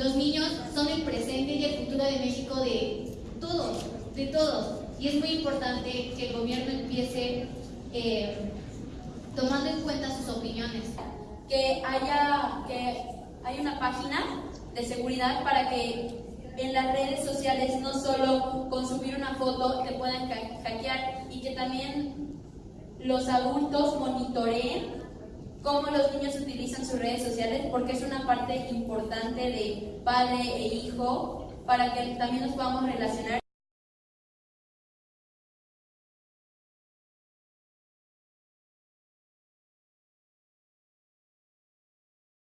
Los niños son el presente y el futuro de México de todos, de todos. Y es muy importante que el gobierno empiece eh, tomando en cuenta sus opiniones. Que haya, que una página de seguridad para que en las redes sociales no solo con subir una foto te puedan hackear y que también los adultos monitoreen cómo los niños utilizan sus redes sociales porque es una parte importante de padre e hijo para que también nos podamos relacionar